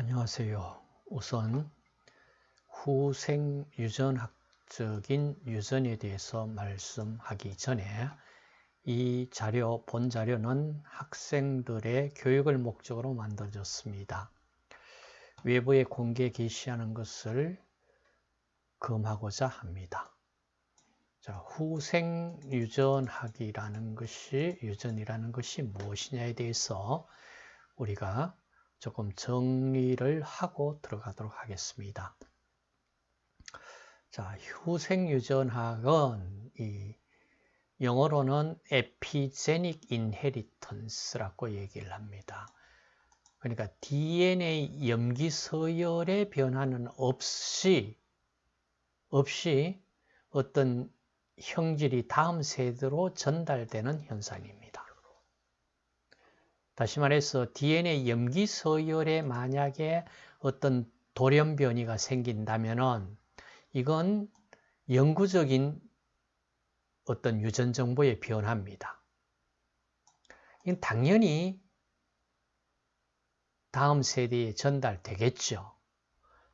안녕하세요. 우선 후생 유전학적인 유전에 대해서 말씀하기 전에 이 자료, 본 자료는 학생들의 교육을 목적으로 만들어졌습니다. 외부에 공개 게시하는 것을 금하고자 합니다. 자, 후생 유전학이라는 것이, 유전이라는 것이 무엇이냐에 대해서 우리가 조금 정리를 하고 들어가도록 하겠습니다. 자, 후생유전학은 이 영어로는 에피제닉 인헤리턴스라고 얘기를 합니다. 그러니까 DNA 염기 서열의 변화는 없이 없이 어떤 형질이 다음 세대로 전달되는 현상입니다. 다시 말해서 DNA 염기 서열에 만약에 어떤 돌연 변이가 생긴다면은 이건 영구적인 어떤 유전 정보의 변화입니다. 당연히 다음 세대에 전달되겠죠.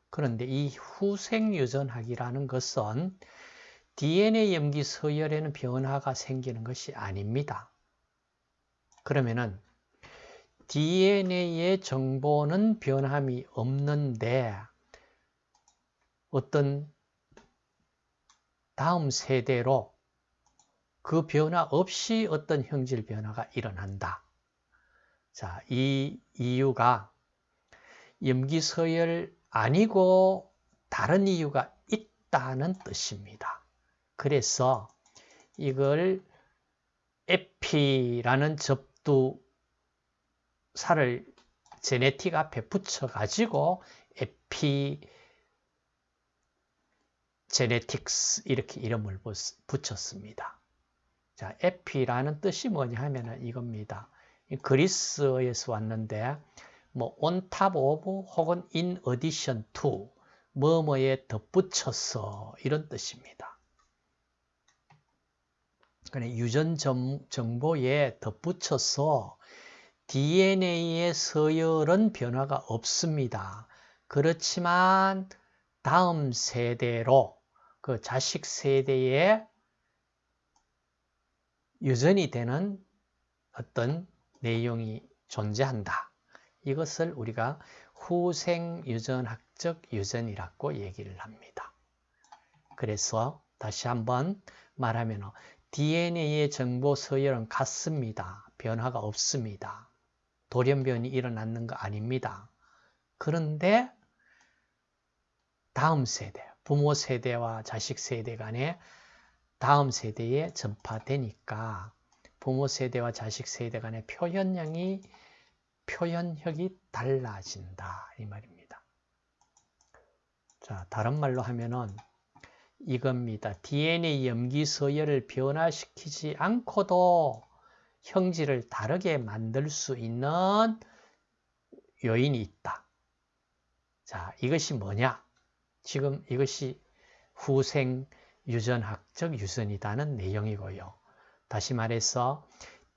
그런데 이 후생 유전학이라는 것은 DNA 염기 서열에는 변화가 생기는 것이 아닙니다. 그러면은 DNA의 정보는 변함이 없는데 어떤 다음 세대로 그 변화 없이 어떤 형질 변화가 일어난다. 자, 이 이유가 염기서열 아니고 다른 이유가 있다는 뜻입니다. 그래서 이걸 에피라는 접두 살을 제네틱 앞에 붙여가지고 에피 제네틱스 이렇게 이름을 붙였습니다. 자, 에피라는 뜻이 뭐냐 하면은 이겁니다. 그리스에서 왔는데 뭐 on top of 혹은 in addition to 뭐뭐에 덧붙여서 이런 뜻입니다. 그래 유전 정보에 덧붙여서 DNA의 서열은 변화가 없습니다. 그렇지만 다음 세대로 그 자식 세대에 유전이 되는 어떤 내용이 존재한다. 이것을 우리가 후생 유전학적 유전이라고 얘기를 합니다. 그래서 다시 한번 말하면 DNA의 정보 서열은 같습니다. 변화가 없습니다. 돌연변이 일어났는 거 아닙니다. 그런데 다음 세대, 부모 세대와 자식 세대 간에 다음 세대에 전파되니까 부모 세대와 자식 세대 간의 표현량이 표현력이 달라진다 이 말입니다. 자, 다른 말로 하면은 이겁니다. DNA 염기 서열을 변화시키지 않고도 형질을 다르게 만들 수 있는 요인이 있다. 자, 이것이 뭐냐? 지금 이것이 후생 유전학적 유전이라는 내용이고요. 다시 말해서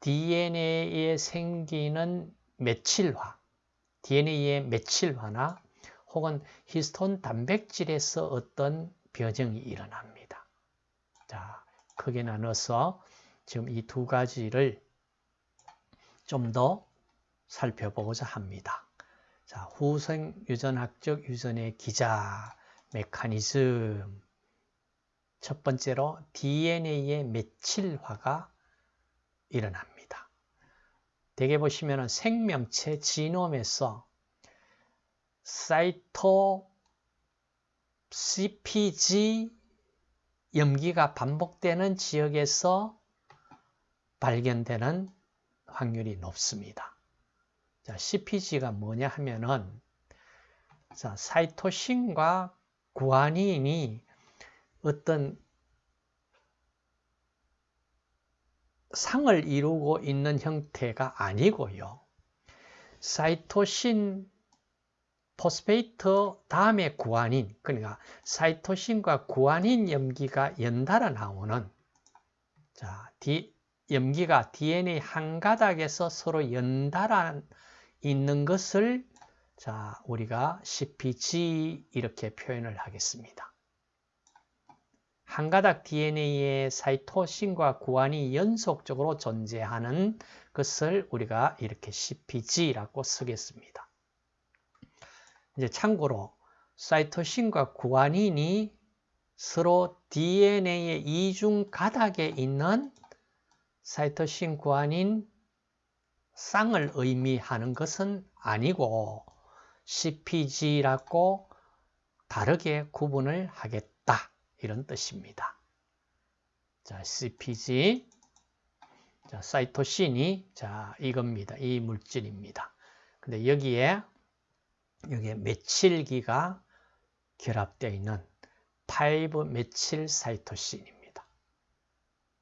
DNA에 생기는 메칠화, DNA의 메칠화나 혹은 히스톤 단백질에서 어떤 변형이 일어납니다. 자, 크게 나눠서 지금 이 두 가지를 좀 더 살펴보고자 합니다. 자, 후생 유전학적 유전의 기자 메커니즘 첫 번째로 DNA의 메칠화가 일어납니다. 대개 보시면 생명체 지놈에서 사이토 CPG 염기가 반복되는 지역에서 발견되는 확률이 높습니다. 자, CPG가 뭐냐 하면은 자, 사이토신과 구아닌이 어떤 쌍을 이루고 있는 형태가 아니고요. 사이토신 phosphate 다음에 구아닌 그러니까 사이토신과 구아닌 염기가 연달아 나오는 자, 디, 염기가 DNA 한 가닥에서 서로 연달아 있는 것을 자, 우리가 CPG 이렇게 표현을 하겠습니다. 한 가닥 DNA의 사이토신과 구안이 연속적으로 존재하는 것을 우리가 이렇게 CPG라고 쓰겠습니다. 이제 참고로 사이토신과 구안인이 서로 DNA의 이중 가닥에 있는 사이토신 구안인 쌍을 의미하는 것은 아니고 CPG라고 다르게 구분을 하겠다. 이런 뜻입니다. 자, CPG. 자, 사이토신이 자, 이겁니다. 이 물질입니다. 근데 여기에 여기에 메칠기가 결합되어 있는 5 메칠 사이토신입니다.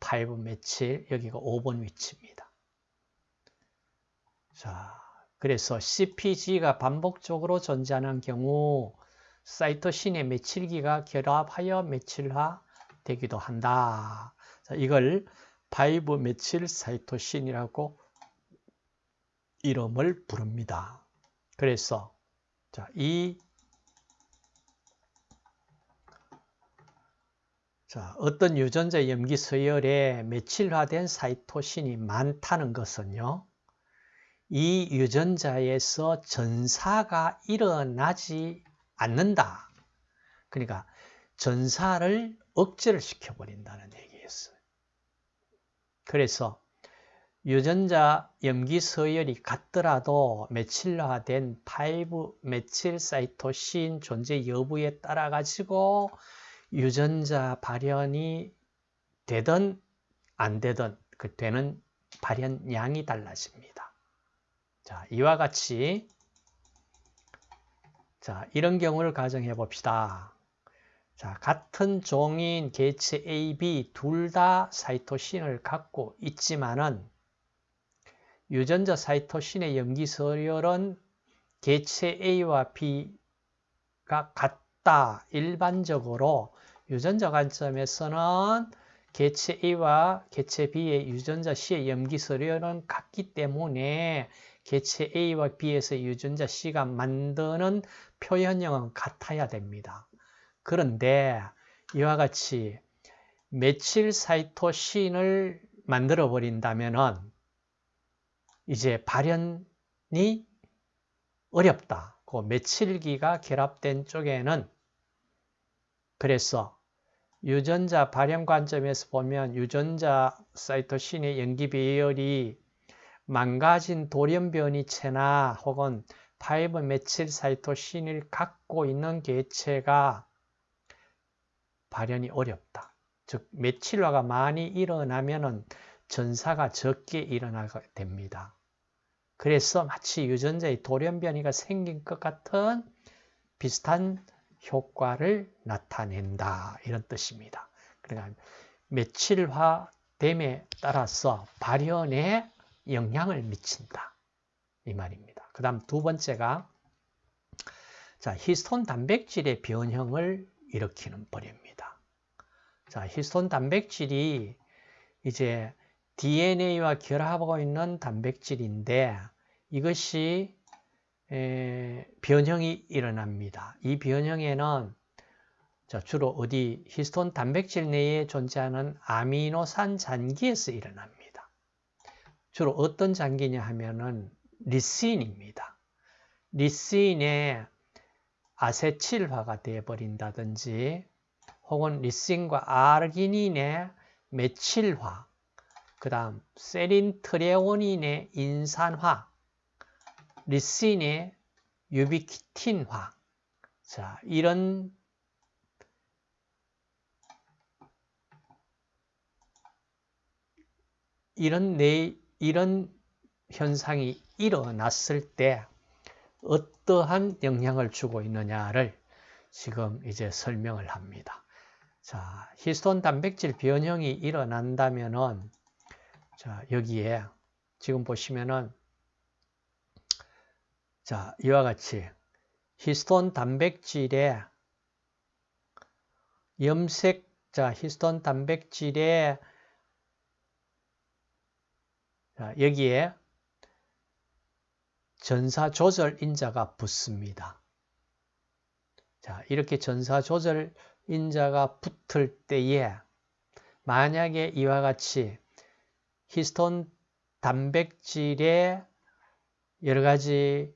5 메칠 여기가 5번 위치입니다. 자, 그래서 CPG가 반복적으로 존재하는 경우 사이토신의 메칠기가 결합하여 메칠화 되기도 한다. 자, 이걸 5 메칠 사이토신이라고 이름을 부릅니다. 그래서 자, 이 자, 어떤 유전자 염기 서열에 메칠화된 사이토신이 많다는 것은요. 이 유전자에서 전사가 일어나지 않는다. 그러니까 전사를 억제를 시켜버린다는 얘기였어요. 그래서 유전자 염기 서열이 같더라도 메칠화된 5 메칠 사이토신 존재 여부에 따라 가지고 유전자 발현이 되든 안 되든 그 되는 발현량이 달라집니다. 자, 이와 같이 자, 이런 경우를 가정해 봅시다. 자, 같은 종인 개체 A, B 둘 다 사이토신을 갖고 있지만은 유전자 사이토신의 염기 서열은 개체 A와 B가 같 다. 일반적으로 유전자 관점에서는 개체 A와 개체 B의 유전자 C의 염기서열은 같기 때문에 개체 A와 B에서 유전자 C가 만드는 표현형은 같아야 됩니다. 그런데 이와 같이 메칠 사이토신을 만들어 버린다면은 이제 발현이 어렵다. 그 메칠기가 결합된 쪽에는 그래서 유전자 발현 관점에서 보면 유전자 사이토신의 염기 배열이 망가진 돌연변이 체나 혹은 five methyl 사이토신을 갖고 있는 개체가 발현이 어렵다. 즉 메칠화가 많이 일어나면 전사가 적게 일어나게 됩니다. 그래서 마치 유전자의 돌연변이가 생긴 것 같은 비슷한 효과를 나타낸다 이런 뜻입니다. 그러니까 메칠화됨에 따라서 발현에 영향을 미친다 이 말입니다. 그 다음 두 번째가 자 히스톤 단백질의 변형을 일으키는 벌입니다. 자 히스톤 단백질이 이제 DNA와 결합하고 있는 단백질인데 이것이 에, 변형이 일어납니다. 이 변형에는 자, 주로 어디 히스톤 단백질 내에 존재하는 아미노산 잔기에서 일어납니다. 주로 어떤 잔기냐 하면은 리신입니다. 리신의 아세틸화가 되어버린다든지 혹은 리신과 아르기닌의 메칠화 그 다음 세린 트레오닌의 인산화 리신의 유비키틴화 자 이런 이런 내 이런 현상이 일어났을 때 어떠한 영향을 주고 있느냐를 지금 이제 설명을 합니다. 자, 히스톤 단백질 변형이 일어난다면은 자, 여기에 지금 보시면은 자, 이와 같이 히스톤 단백질의 염색 자, 히스톤 단백질의 자, 여기에 전사 조절 인자가 붙습니다. 자, 이렇게 전사 조절 인자가 붙을 때에 만약에 이와 같이 히스톤 단백질의 여러 가지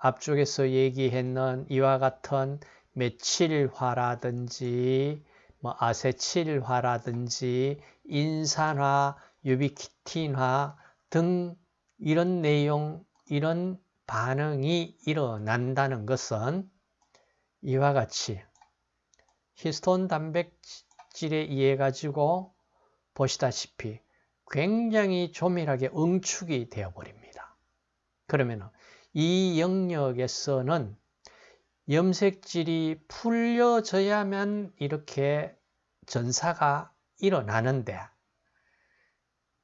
앞쪽에서 얘기했는 이와 같은 메칠화라든지 뭐 아세칠화라든지 인산화, 유비키틴화 등 이런 내용, 이런 반응이 일어난다는 것은 이와 같이 히스톤 단백질에 의해 가지고 보시다시피 굉장히 조밀하게 응축이 되어 버립니다. 그러면 이 영역에서는 염색질이 풀려져야만 이렇게 전사가 일어나는데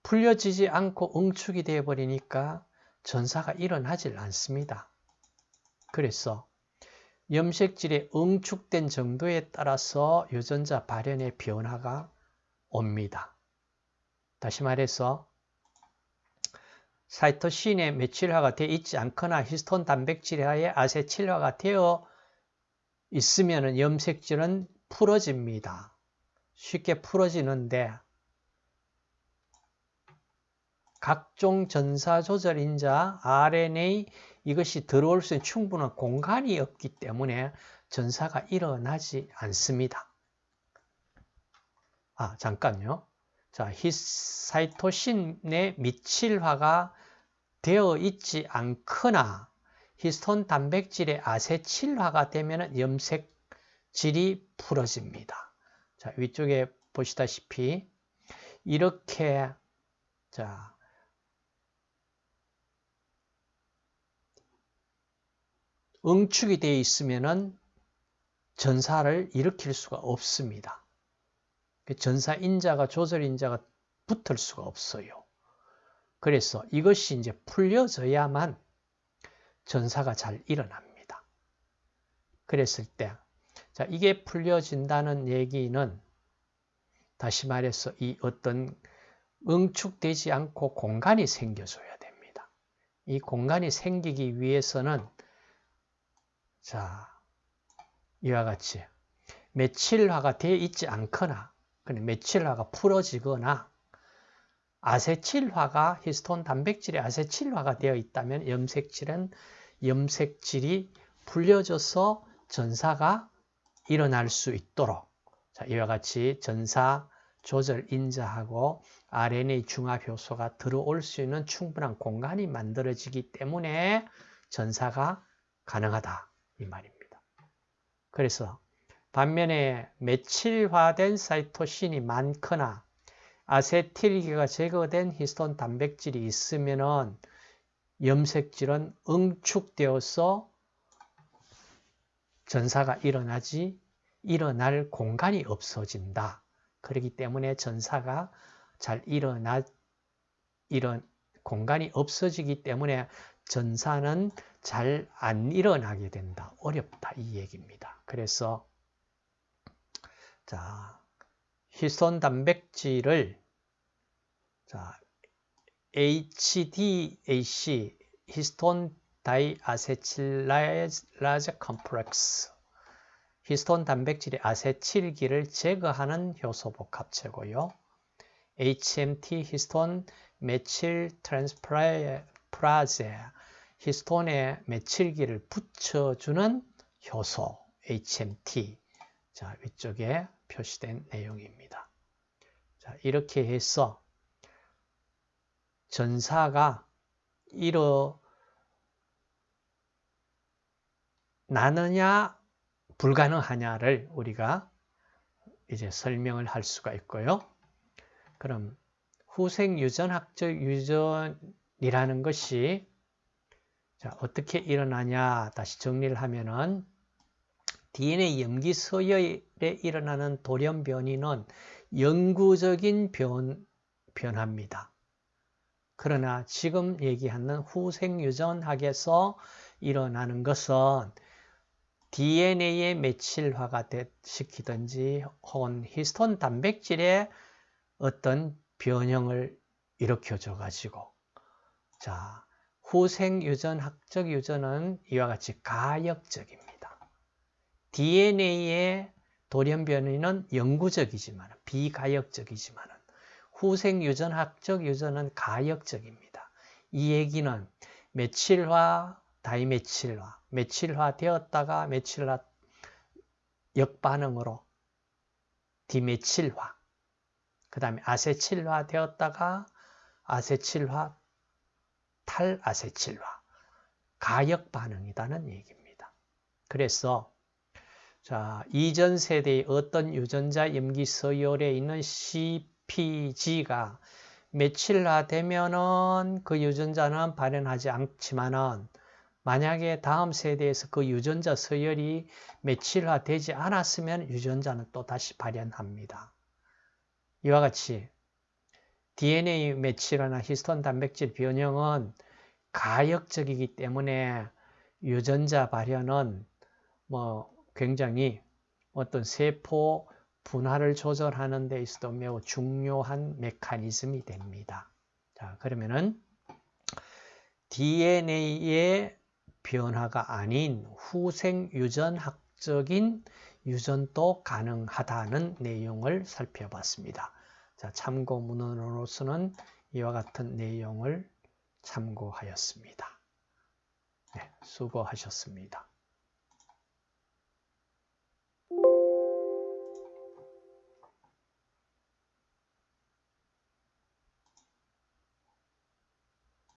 풀려지지 않고 응축이 되어 버리니까 전사가 일어나질 않습니다. 그래서 염색질의 응축된 정도에 따라서 유전자 발현의 변화가 옵니다. 다시 말해서 사이토신에 메칠화가 되어 있지 않거나 히스톤 단백질에 아세칠화가 되어 있으면 염색질은 풀어집니다. 쉽게 풀어지는데 각종 전사 조절 인자 RNA 이것이 들어올 수 있는 충분한 공간이 없기 때문에 전사가 일어나지 않습니다. 아, 잠깐요. 자, 히사이토신의 미칠화가 되어 있지 않거나 히스톤 단백질의 아세칠화가 되면 염색질이 풀어집니다. 자, 위쪽에 보시다시피 이렇게 자, 응축이 되어 있으면 전사를 일으킬 수가 없습니다. 그 전사 인자가 조절 인자가 붙을 수가 없어요. 그래서 이것이 이제 풀려져야만 전사가 잘 일어납니다. 그랬을 때, 자, 이게 풀려진다는 얘기는 다시 말해서 이 어떤 응축되지 않고 공간이 생겨줘야 됩니다. 이 공간이 생기기 위해서는 자, 이와 같이 메칠화가 되어 있지 않거나 메칠화가 풀어지거나 아세칠화가 히스톤 단백질의 아세칠화가 되어 있다면 염색질은 염색질이 풀려져서 전사가 일어날 수 있도록 자, 이와 같이 전사 조절 인자하고 RNA 중합 효소가 들어올 수 있는 충분한 공간이 만들어지기 때문에 전사가 가능하다. 이 말입니다. 그래서 반면에 메칠화된 사이토신이 많거나 아세틸기가 제거된 히스톤 단백질이 있으면 염색질은 응축되어서 전사가 일어나지 일어날 공간이 없어진다. 그렇기 때문에 전사가 잘 일어나 이런 공간이 없어지기 때문에 전사는 잘 안 일어나게 된다. 어렵다. 이 얘기입니다. 그래서 자, 히스톤 단백질을 자, HDAC histone deacetylase complex 히스톤 단백질의 아세틸기를 제거하는 효소 복합체고요. HMT histone methyltransferase 히스톤에 메칠기를 붙여주는 효소 HMT 자 위쪽에 표시된 내용입니다. 자 이렇게 해서 전사가 일어나느냐 불가능하냐를 우리가 이제 설명을 할 수가 있고요. 그럼 후생 유전학적 유전이라는 것이 자, 어떻게 일어나냐 다시 정리를 하면은 DNA 염기 서열에 일어나는 돌연 변이는 영구적인 변, 변화입니다. 그러나 지금 얘기하는 후생 유전학에서 일어나는 것은 DNA의 메칠화가 시키든지 혹은 히스톤 단백질의 어떤 변형을 일으켜줘 가지고 자 후생유전학적 유전은 이와 같이 가역적입니다. DNA의 돌연 변이는 영구적이지만 비가역적이지만 후생 유전학적 유전은 가역적입니다. 이 얘기는 메칠화, 다이메칠화, 메칠화 되었다가 메칠화 역반응으로 디메칠화, 그 다음에 아세칠화 되었다가 아세칠화, 탈아세칠화, 가역 반응이라는 얘기입니다. 그래서 자 이전 세대의 어떤 유전자 염기 서열에 있는 CPG가 며칠화 되면은 그 유전자는 발현하지 않지만은 만약에 다음 세대에서 그 유전자 서열이 며칠화 되지 않았으면 유전자는 또 다시 발현합니다. 이와 같이 DNA 메칠화나 히스톤 단백질 변형은 가역적이기 때문에 유전자 발현은 뭐 굉장히 어떤 세포 분할을 조절하는 데 있어도 매우 중요한 메커니즘이 됩니다. 자, 그러면은 DNA의 변화가 아닌 후생 유전학적인 유전도 가능하다는 내용을 살펴봤습니다. 자, 참고 문헌으로서는 이와 같은 내용을 참고하였습니다. 네, 수고하셨습니다.